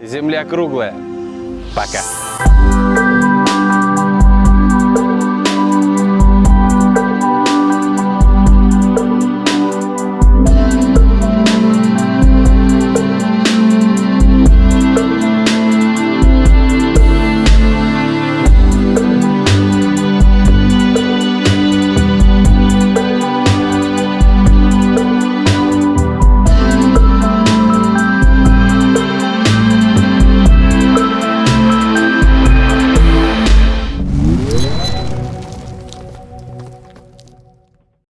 Земля круглая. Пока.